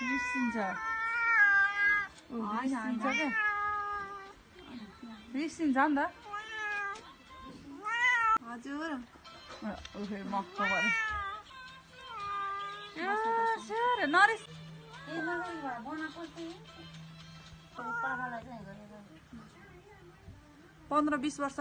रिस्सिन्छ रिस्सिन्छ क्या रिस्सिन्छ नि त हजुर फेरि मक्क पऱ्यो नरिस पन्ध्र बिस वर्ष